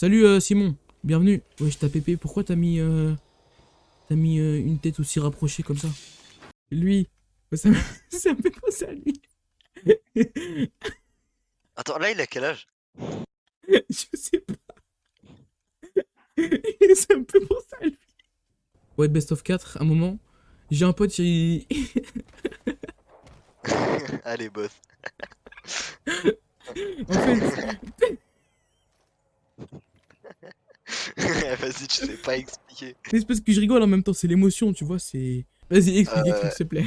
Salut euh, Simon, bienvenue. Wesh, t'as pépé, pourquoi t'as mis, euh, t'as mis euh, une tête aussi rapprochée comme ça? Lui, ça, me- fait penser à lui. Attends, là, il a quel âge? Je sais pas. ça me fait penser à lui. Ouais, best of 4, un moment, j'ai un pote, il... Allez, boss. en fait, Vas-y, tu sais pas expliquer. c'est parce que je rigole en même temps, c'est l'émotion, tu vois, c'est... Vas-y, explique, Euh, s'il te plaît.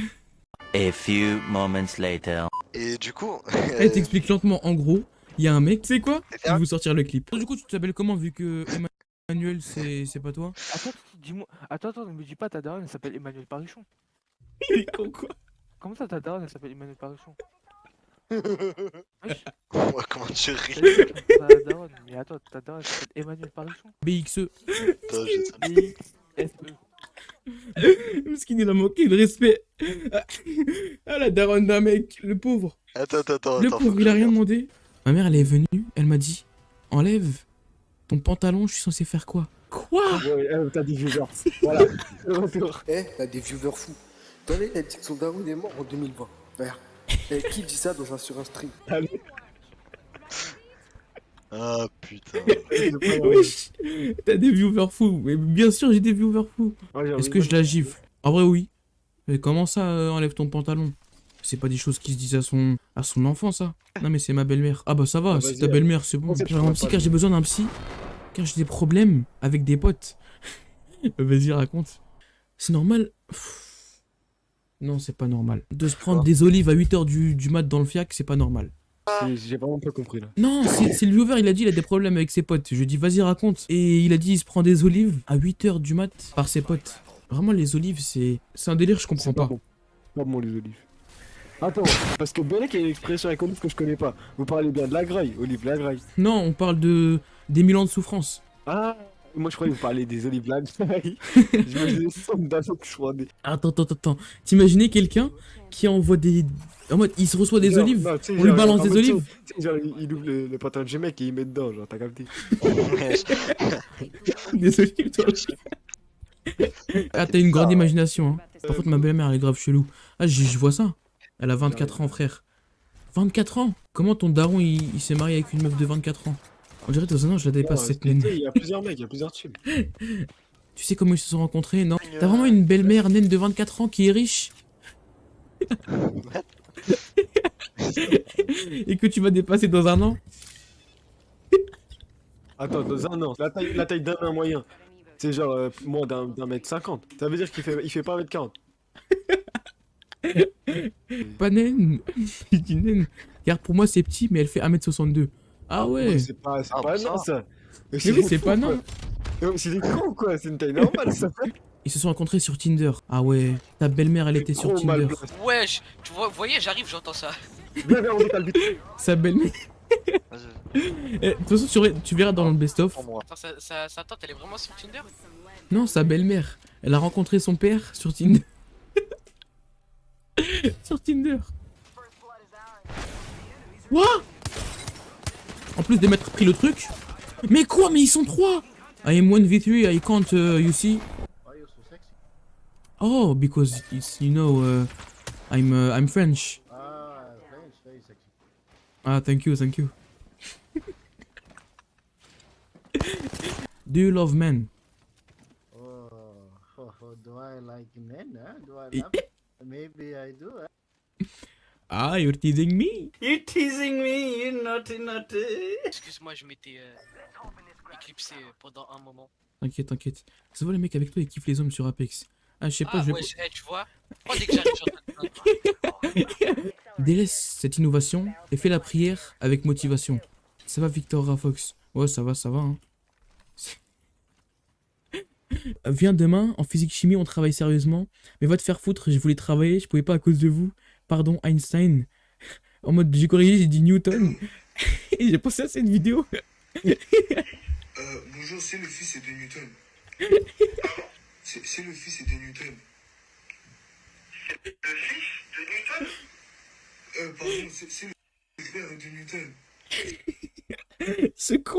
A few moments later. Et du coup. Elle t'explique lentement, en gros, il y a un mec, tu sais quoi? C'est Je vais vous sortir le clip. Du coup, tu t'appelles comment vu que Emmanuel, c'est c'est pas toi? Attends, dis-moi. Attends, attends, ne me dis pas ta daronne, elle s'appelle Emmanuel Parichon. Il est con, quoi. Comment ça ta daronne, elle s'appelle Emmanuel Parichon Ouais, comment tu t'as ris mais attends, ta daronne, s'appelle Emmanuel Parichon BXE. A manqué de respect. Ah, la daronne d'un mec, le pauvre. Attends, attends, attends. Le pauvre, il a rien demandé. Ma mère, elle est venue, elle m'a dit Enlève ton pantalon, je suis censé faire quoi? Quoi? Ouais, ouais, euh, t'as des viewers. Voilà. Eh, t'as des viewers fous. Tenez, elle dit que son daron est mort en 2020. Regarde. Qui dit ça dans un, sur un stream Ah putain. Wesh T'as des viewers fous. Mais bien sûr, j'ai des viewers fous. Ouais, Est-ce que je la gifle En vrai, oui. Mais comment ça, euh, enlève ton pantalon? C'est pas des choses qui se disent à son, à son enfant, ça. Non, mais c'est ma belle-mère. Ah bah ça va, Ah, c'est vas-y, ta belle-mère, c'est bon. J'ai un psy car j'ai besoin d'un psy. Car j'ai des problèmes avec des potes. Vas-y, raconte. C'est normal Pff. Non, c'est pas normal. De se prendre des olives à 8h du, du mat dans le fiac, c'est pas normal. J'ai vraiment pas compris là. Non, c'est le viewer, il a dit il a des problèmes avec ses potes. Je lui ai dit vas-y raconte. Et il a dit il se prend des olives à 8h du mat par ses potes. Vraiment les olives c'est un délire, je comprends C'est pas. bon. Pas bon les olives. Attends, parce que Belek a une expression iconique que je connais pas. Vous parlez bien de la graille, olive la graille. Non, on parle de des mille ans de souffrance. Ah, moi je croyais que vous parliez des olives je crois des. Attends attends attends. T'imaginais quelqu'un qui envoie des en mode il se reçoit des Genre, olives, non, on lui balance des olives. Genre, il, ouvre le, le pantalon de G-Mec et il met dedans, genre, t'as capté. des olives. toi. Ah t'as une grande imagination hein. Par contre ma belle-mère elle est grave chelou. Ah je je vois ça. Elle a 24 ans frère. 24 ans? Comment ton daron il, il s'est marié avec une meuf de 24 ans? On dirait dans un an je la dépasse Non, cette naine. Il y a plusieurs mecs, il y a plusieurs chill. Tu sais comment ils se sont rencontrés, non T'as vraiment une belle-mère naine de 24 ans qui est riche Et que tu vas dépasser dans un an Attends, dans un an, la taille, la taille d'un nain moyen, c'est genre euh, moins d'un d'un mètre cinquante. Ça veut dire qu'il fait, il fait pas un mètre quarante. Pas naine Je dis naine. Car pour moi c'est petit mais elle fait 1m62. Ah ouais C'est pas, Ah, pas nain ça. Mais oui c'est pas non non. C'est des cons quoi, c'est une taille normale ça. Ils se sont rencontrés sur Tinder. Ah ouais, ta belle-mère elle était sur Tinder. Wesh, tu vois, vous voyez, j'arrive, j'entends ça. On vite. Sa belle-mère... Eh, De toute façon tu, verras- tu verras dans le best-of. pour moi. Attends, sa, sa, sa tante, elle est vraiment sur Tinder? Non, sa belle-mère. Elle a rencontré son père sur Tinder. sur Tinder. Quoi? En plus de m'être pris le truc. Mais quoi Mais ils sont trois I am 1v3, I can't, uh, you see Oh, because it's, you know, uh, I'm, uh, I'm French. Ah, thank you, thank you. Do you love men? Oh, do I like men? Huh? Do I Eh, love? Maybe I do. Huh? Ah, you're teasing me. You're teasing me, you naughty naughty. Excuse-moi, je m'étais euh, éclipsé euh, pendant un moment. T'inquiète, t'inquiète. Ça va, les mecs avec toi, ils kiffent les hommes sur Apex. Ah, je sais pas, Ah, je vais. wesh, eh, tu vois Moi, dès que j'arrive, j'entends Délaisse cette innovation et fais la prière avec motivation. Ça va, Victor Rafox? Ouais, ça va, ça va. Hein. Viens demain, en physique-chimie, on travaille sérieusement. Mais va te faire foutre, je voulais travailler, je pouvais pas à cause de vous. Pardon, Einstein. En mode, j'ai corrigé, j'ai dit Newton. et j'ai pensé à cette vidéo. Euh, bonjour, c'est le fils de Newton. C'est c'est le fils de Newton. Le fils de Newton? Euh, pardon, c'est c'est le frère de Newton. Ce con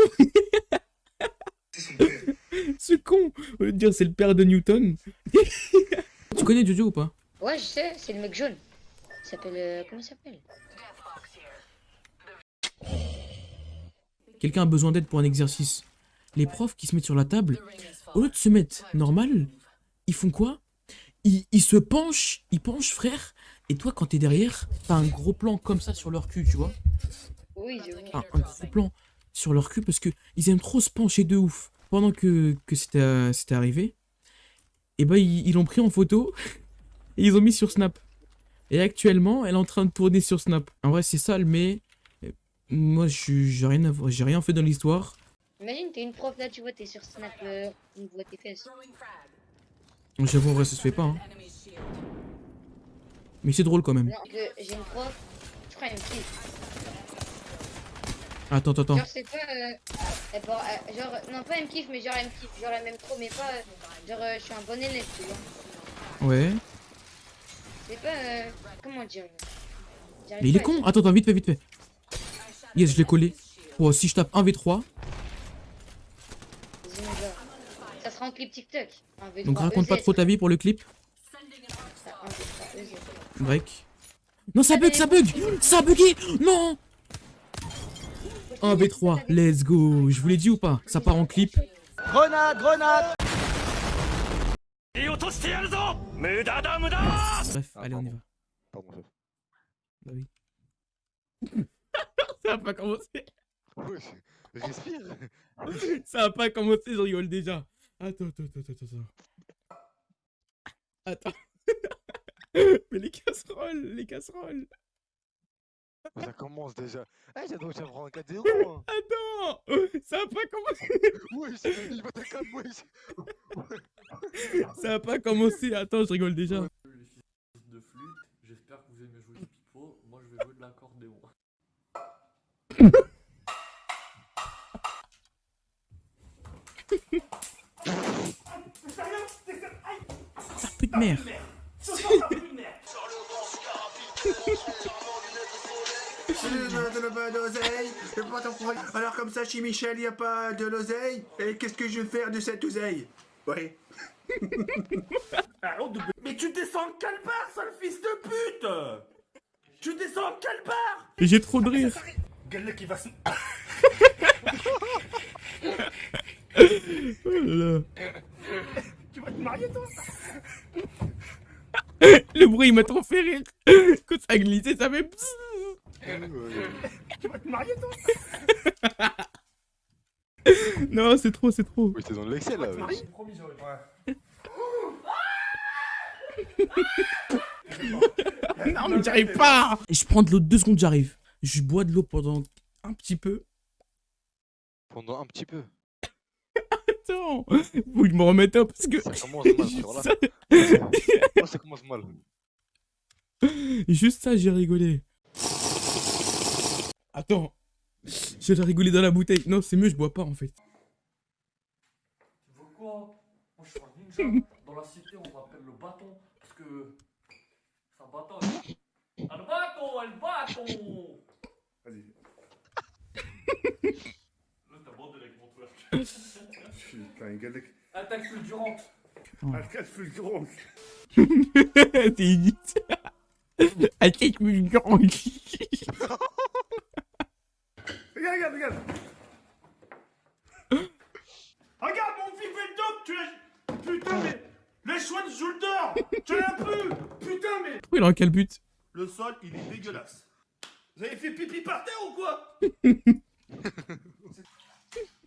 Ce con Au lieu de dire c'est le père de Newton. tu connais Jojo ou pas? Ouais, je sais, c'est le mec jaune. S'appelle. euh, comment il s'appelle? Quelqu'un a besoin d'aide pour un exercice. Les profs qui se mettent sur la table, au lieu de se mettre normal, ils font quoi? Ils, ils se penchent, ils penchent frère, et toi quand t'es derrière, t'as un gros plan comme ça sur leur cul, tu vois? Oui, je vois. un, un gros plan sur leur cul parce que ils aiment trop se pencher de ouf. Pendant que, que c'était euh, arrivé, et ben ils ils l'ont pris en photo et ils ont mis sur Snap. Et actuellement, elle est en train de tourner sur Snap. En vrai, c'est sale, mais euh, moi, j'ai rien, à voir- j'ai rien fait dans l'histoire. Imagine, t'es une prof là, tu vois, t'es sur Snap, euh, on voit tes fesses. J'avoue, en vrai, ça se fait pas. hein. Mais c'est drôle quand même. Non, j'ai une prof, je crois, me kiffe. Attends, attends, attends. Genre, c'est pas. Euh, euh, genre, non, pas elle me kiffe, mais genre, elle me kiffe. Genre, elle m'aime trop, mais pas. euh, genre, euh, je suis un bon élève, tu vois. Ouais. C'est pas. euh, comment dire Mais il est con. Attends, attends, vite fait, vite fait. Yes, je l'ai collé. Oh, si je tape 1v3, Vas-y, on va. Ça sera en clip TikTok. Un V3, donc raconte pas EZ. trop ta vie pour le clip. Ça, un V3, EZ. Break. Non, ça bug, ça bug Ça a bugué Non 1v3, let's go Je vous l'ai dit ou pas Ça part en clip. Grenade, grenade Bref, allez, on y va. Pardon, chef. Bah oui. ça a pas commencé. Ouais, respire. Ça a pas commencé, je rigole déjà. Attends, attends, attends, attends, attends. Attends. Mais les casseroles, les casseroles. Ça commence déjà. Eh, j'ai donc prendre un 4-0. Hein. Attends Ça a pas commencé. Wesh, il va te calmer, wesh. Ça a pas commencé. Attends, je rigole déjà. de flûte. J'espère que vous aimez jouer du pipeau. Moi, je vais jouer de l'accordéon. Ça pue de pas d'oseille, pas ton problème. Alors comme ça, chez Michel, il n'y a pas de l'oseille. Et qu'est-ce que je vais faire de cette oseille? Ouais. Mais tu descends quelle part, sale fils de pute? Tu descends quelle part? J'ai trop de rire. Quel qui va se... Oh là là. Tu vas te marier, toi? Le bruit il m'a trop fait rire. Quand ça a glissé, ça fait. Tu vas te marier, toi? Non, c'est trop, c'est trop. Oui, t'es dans l'excel là, wesh. Promis, j'aurais pas. Non, mais j'arrive pas. Je prends de l'eau deux secondes, j'arrive. Je bois de l'eau pendant un petit peu. Pendant un petit peu. Attends, faut que je me remette un parce que. Ça commence mal, là. ça, Oh, ça commence mal. juste ça, j'ai rigolé. Attends, j'ai rigolé dans la bouteille. Non, c'est mieux, je bois pas en fait. Tu veux quoi Moi, je suis un ninja. Dans la cité, on m'appelle le bâton. Parce que. C'est un bâton. Ah, le bâton, le bâton Vas-y. Là, t'as bandé avec mon twerk. Putain, une galette. Attaque fulgurante. Attaque fulgurante. T'es idiot. Attaque fulgurante. Regarde, regarde, regarde. Mon fils fait le top, tu l'as... Putain, mais... Les choix de shoulder Tu l'as plus Putain, mais... Pourquoi il en quel but? Le sol, il est dégueulasse. Vous avez fait pipi par terre ou quoi?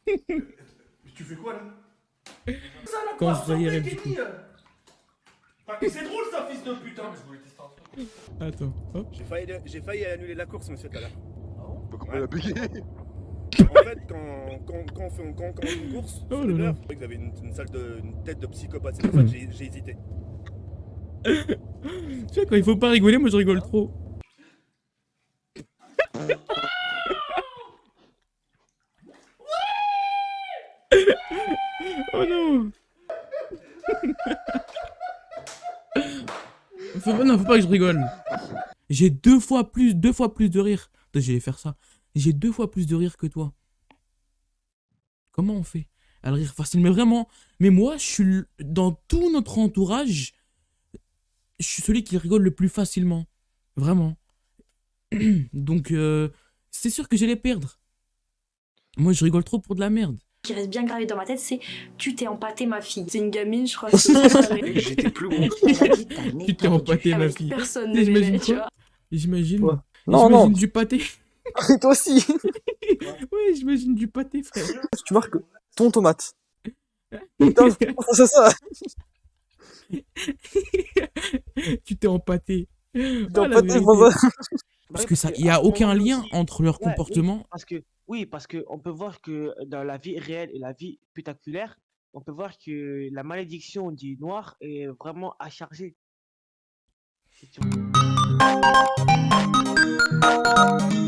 Mais tu fais quoi là? Ça, la Quand je voyais C'est drôle ça, fils de putain Mais je voulais tester un truc. Attends, hop. J'ai failli, j'ai failli annuler la course, monsieur, tout à l'heure. Bah, comment elle a bugué En fait, quand, quand, quand, on, fait, quand on commence une course, Oh sur les heures, vous avez une, une, salle de, une tête de psychopathe. C'est pour ça que j'ai hésité. Tu sais, quand il faut pas rigoler, moi je rigole trop. oh non faut Non, faut pas que je rigole. J'ai deux fois plus, deux fois plus de rire. Attends, j'allais faire ça. J'ai deux fois plus de rire que toi. Comment on fait à le rire? Facile. Mais vraiment, mais moi, je suis dans tout notre entourage, je suis celui qui rigole le plus facilement. Vraiment. Donc, euh, c'est sûr que j'allais perdre. Moi, je rigole trop pour de la merde. qui reste bien gravé dans ma tête, c'est tu t'es empâté ma fille. C'est une gamine, je crois. J'étais plus gros. Tu t'es empâté, ma fille. personne ne J'imagine l'aimait, tu vois. J'imagine. Non, J'imagine non. du pâté. Toi aussi. Ouais, j'imagine du pâté, frère. Tu marques ton tomate. Putain, c'est ça. tu t'es empâté. t'es Ah, la empâté. Parce que ça, il y a aucun lien entre leur Ouais, oui, comportement. parce que oui, parce que on peut voir que dans la vie réelle et la vie spectaculaire, on peut voir que la malédiction du noir est vraiment à charger. C'est Música